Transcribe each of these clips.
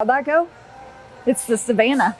How'd that go? It's the Savannah.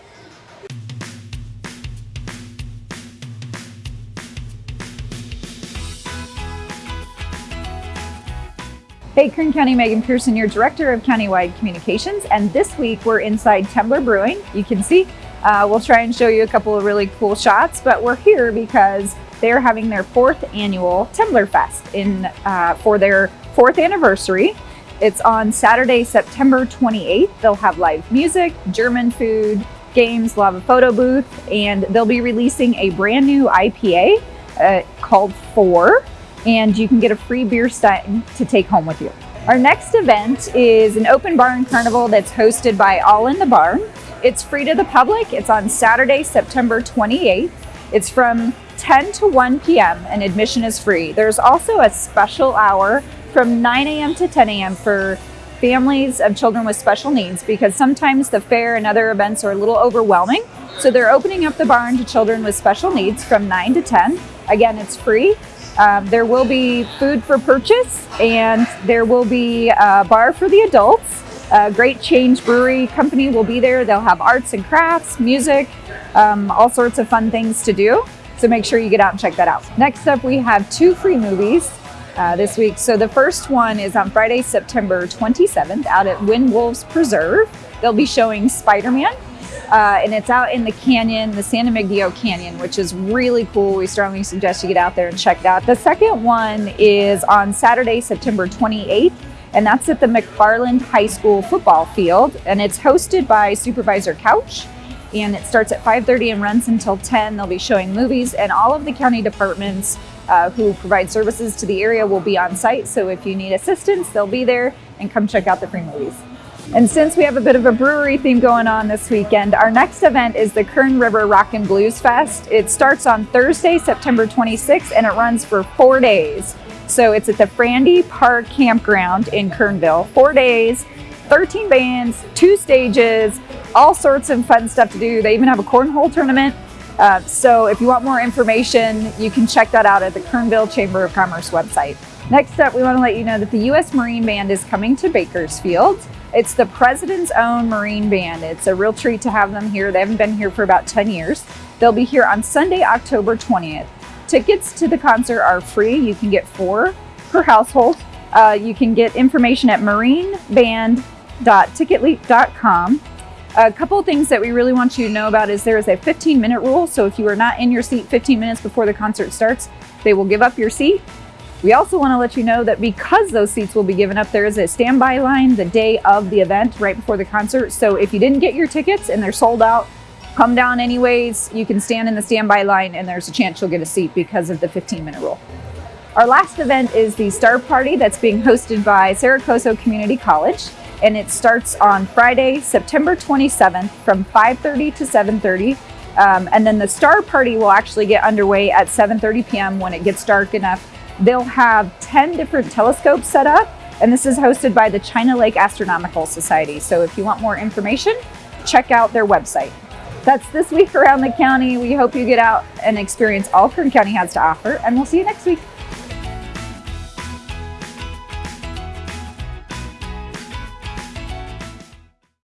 Hey, Kern County, Megan Pearson, your Director of Countywide Communications, and this week we're inside Temblor Brewing. You can see, uh, we'll try and show you a couple of really cool shots, but we're here because they're having their fourth annual Temblor Fest in uh, for their fourth anniversary. It's on Saturday, September 28th. They'll have live music, German food, games, they'll have a photo booth, and they'll be releasing a brand new IPA uh, called Four, and you can get a free beer stein to take home with you. Our next event is an open barn carnival that's hosted by All in the Barn. It's free to the public. It's on Saturday, September 28th. It's from 10 to 1 p.m. and admission is free. There's also a special hour from 9 a.m. to 10 a.m. for families of children with special needs because sometimes the fair and other events are a little overwhelming. So they're opening up the barn to children with special needs from 9 to 10. Again, it's free. Um, there will be food for purchase and there will be a bar for the adults. A Great Change Brewery Company will be there. They'll have arts and crafts, music, um, all sorts of fun things to do. So make sure you get out and check that out. Next up, we have two free movies uh, this week. So the first one is on Friday, September 27th out at Wind Wolves Preserve. They'll be showing Spider-Man. Uh, and it's out in the canyon, the San Emigdio Canyon, which is really cool. We strongly suggest you get out there and check it out. The second one is on Saturday, September 28th, and that's at the McFarland High School football field, and it's hosted by Supervisor Couch, and it starts at 5.30 and runs until 10. They'll be showing movies, and all of the county departments uh, who provide services to the area will be on site. So if you need assistance, they'll be there and come check out the free movies. And since we have a bit of a brewery theme going on this weekend, our next event is the Kern River Rock and Blues Fest. It starts on Thursday, September 26th, and it runs for four days. So it's at the Frandy Park Campground in Kernville. Four days, 13 bands, two stages, all sorts of fun stuff to do. They even have a cornhole tournament. Uh, so if you want more information, you can check that out at the Kernville Chamber of Commerce website. Next up, we want to let you know that the U.S. Marine Band is coming to Bakersfield. It's the President's own Marine Band. It's a real treat to have them here. They haven't been here for about 10 years. They'll be here on Sunday, October 20th. Tickets to the concert are free. You can get four per household. Uh, you can get information at marineband.ticketleap.com. A couple of things that we really want you to know about is there is a 15 minute rule. So if you are not in your seat 15 minutes before the concert starts, they will give up your seat. We also want to let you know that because those seats will be given up, there is a standby line the day of the event right before the concert. So if you didn't get your tickets and they're sold out, come down anyways. You can stand in the standby line and there's a chance you'll get a seat because of the 15 minute rule. Our last event is the Star Party that's being hosted by Cerro Coso Community College and it starts on Friday, September 27th from 5.30 to 7.30. Um, and then the star party will actually get underway at 7.30 p.m. when it gets dark enough. They'll have 10 different telescopes set up, and this is hosted by the China Lake Astronomical Society. So if you want more information, check out their website. That's this week around the county. We hope you get out and experience all Kern County has to offer, and we'll see you next week.